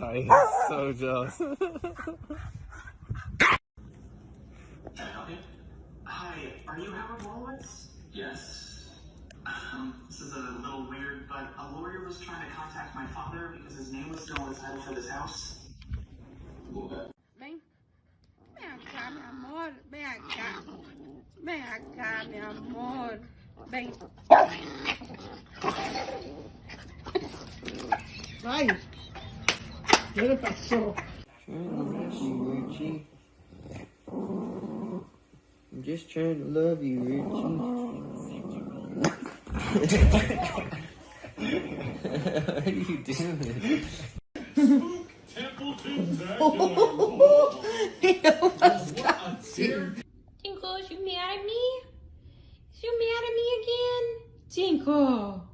I am so jealous. Hi, are you Howard Wolowitz? Yes. Um, this is a little weird, but a lawyer was trying to contact my father because his name was still on the title for this house. Ven. Ven acá, mi amor. Ven acá. Ven acá, mi amor. Ay, ¿qué le pasó? I'm just trying to love you, Richie. what are you doing? Tinkle, is you mad at me? Is you mad at me again? Tinkle.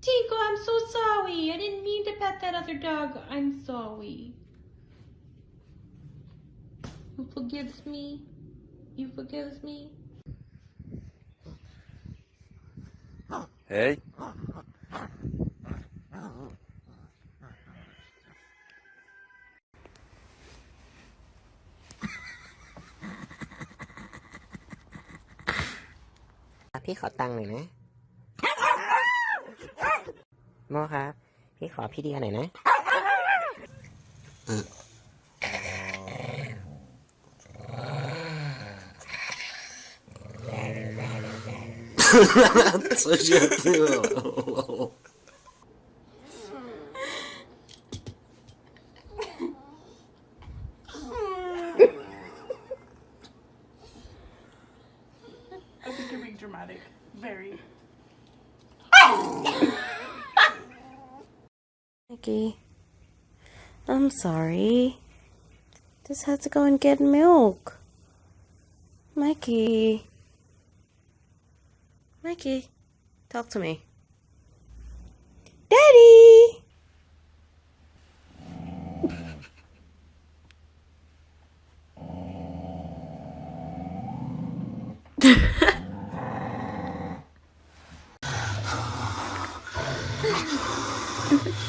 Tinkle, I'm so sorry. I didn't mean to pet that other dog. I'm sorry. You forgives me? You forgives me? Hey. Ah, พี่ขอตังค์หน่อยนะ โมครับ พี่ขอพี่เดียหน่อยนะ Co się było? I think you're being dramatic. Very. Mikey, I'm sorry. Just had to go and get milk. Mikey. Mikey, talk to me. Daddy!